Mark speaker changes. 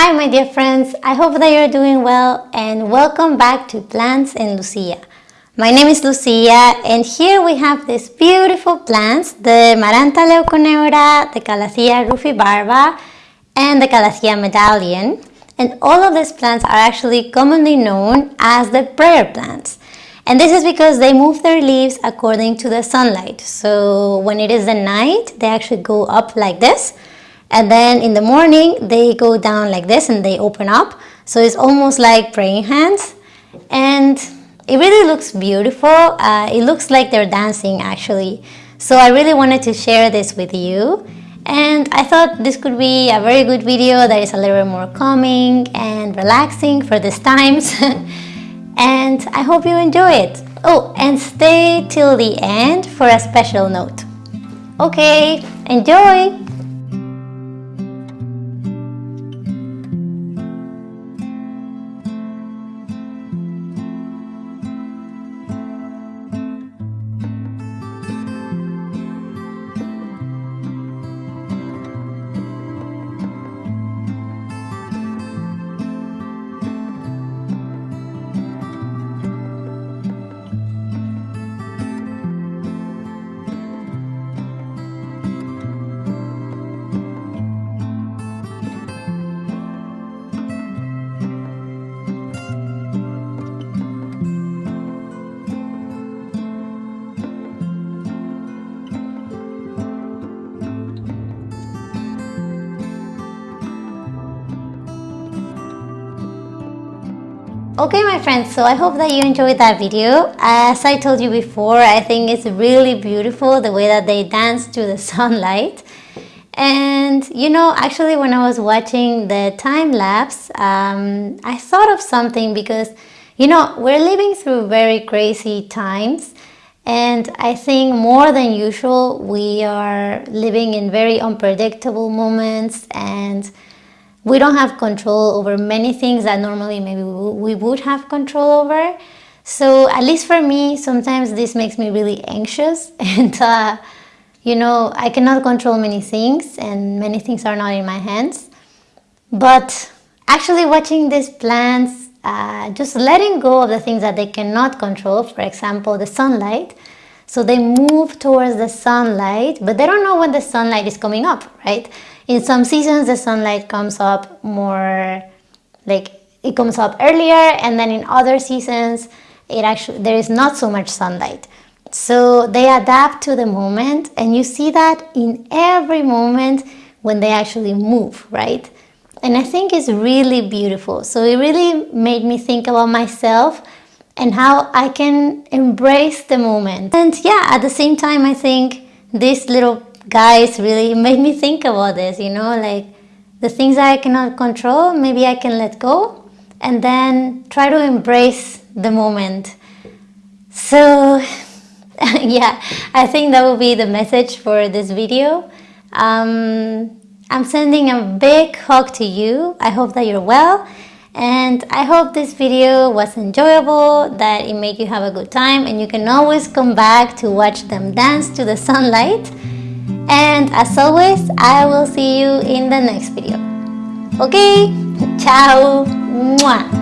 Speaker 1: Hi my dear friends, I hope that you're doing well and welcome back to Plants and Lucia. My name is Lucia and here we have these beautiful plants, the Maranta leuconeura, the Calathea rufibarba and the Calathea medallion. And all of these plants are actually commonly known as the prayer plants. And this is because they move their leaves according to the sunlight. So when it is the night, they actually go up like this. And then in the morning, they go down like this and they open up. So it's almost like praying hands. And it really looks beautiful. Uh, it looks like they're dancing actually. So I really wanted to share this with you. And I thought this could be a very good video that is a little bit more calming and relaxing for these times. and I hope you enjoy it. Oh, and stay till the end for a special note. Okay, enjoy! Okay my friends, so I hope that you enjoyed that video. As I told you before, I think it's really beautiful the way that they dance to the sunlight. And you know, actually when I was watching the time lapse, um, I thought of something because, you know, we're living through very crazy times. And I think more than usual, we are living in very unpredictable moments and we don't have control over many things that normally maybe we would have control over. So at least for me, sometimes this makes me really anxious and uh, you know, I cannot control many things and many things are not in my hands. But actually watching these plants, uh, just letting go of the things that they cannot control, for example, the sunlight. So they move towards the sunlight, but they don't know when the sunlight is coming up, right? in some seasons the sunlight comes up more like it comes up earlier and then in other seasons it actually there is not so much sunlight. So they adapt to the moment and you see that in every moment when they actually move right? And I think it's really beautiful. So it really made me think about myself and how I can embrace the moment and yeah at the same time I think these little guys really made me think about this, you know, like the things I cannot control, maybe I can let go and then try to embrace the moment. So yeah, I think that will be the message for this video. Um, I'm sending a big hug to you. I hope that you're well and I hope this video was enjoyable, that it made you have a good time and you can always come back to watch them dance to the sunlight. And as always, I will see you in the next video. Okay? Ciao! Mwah.